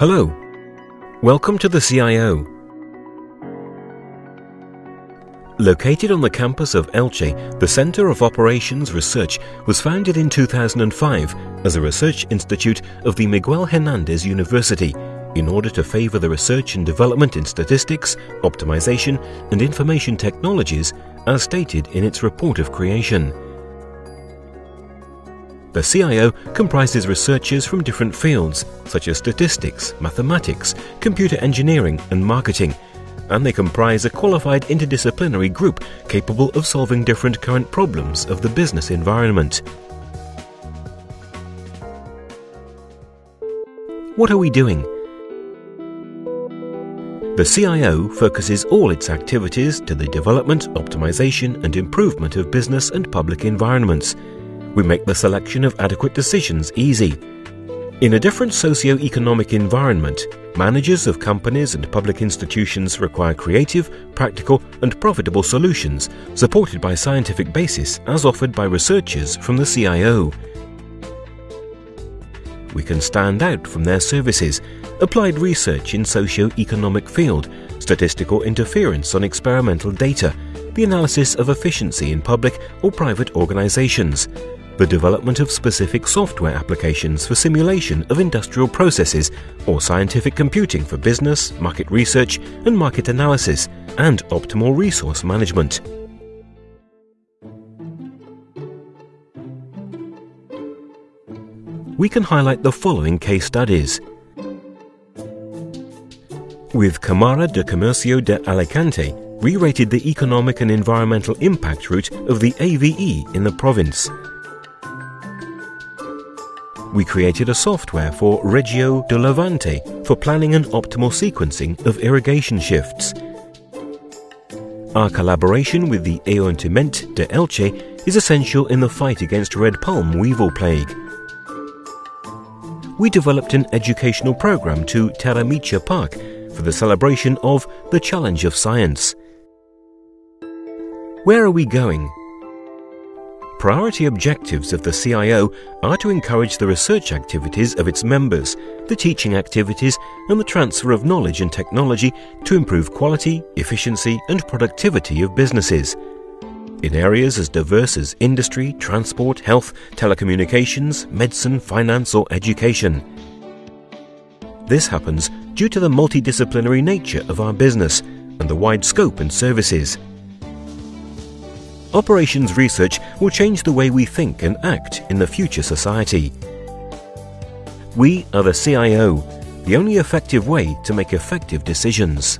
Hello. Welcome to the CIO. Located on the campus of Elche, the Center of Operations Research was founded in 2005 as a research institute of the Miguel Hernandez University in order to favor the research and development in statistics, optimization, and information technologies as stated in its report of creation. The CIO comprises researchers from different fields such as statistics, mathematics, computer engineering, and marketing, and they comprise a qualified interdisciplinary group capable of solving different current problems of the business environment. What are we doing? The CIO focuses all its activities to the development, optimization, and improvement of business and public environments. We make the selection of adequate decisions easy. In a different socio-economic environment, managers of companies and public institutions require creative, practical, and profitable solutions supported by scientific basis as offered by researchers from the CIO. We can stand out from their services applied research in socio-economic field, statistical interference on experimental data, the analysis of efficiency in public or private organizations, the development of specific software applications for simulation of industrial processes or scientific computing for business, market research and market analysis, and optimal resource management. We can highlight the following case studies. With Camara de Comercio de Alicante, we rated the economic and environmental impact route of the AVE in the province. We created a software for Riegos de Levante for planning and optimal sequencing of irrigation shifts. Our collaboration with the Ayuntamiento de Elche is essential in the fight against red palm weevil plague we developed an educational program to Terra Mítica Park for the celebration of the Challenge of Science. Where are we going? Priority objectives of the CIO are to encourage the research activities of its members, the teaching activities, and the transfer of knowledge and technology to improve quality, efficiency, and productivity of businesses in areas as diverse as industry, transport, health, telecommunications, medicine, finance, or education. This happens due to the multidisciplinary nature of our business and the wide scope and services. Operations research will change the way we think and act in the future society. We are the CIO, the only effective way to make effective decisions.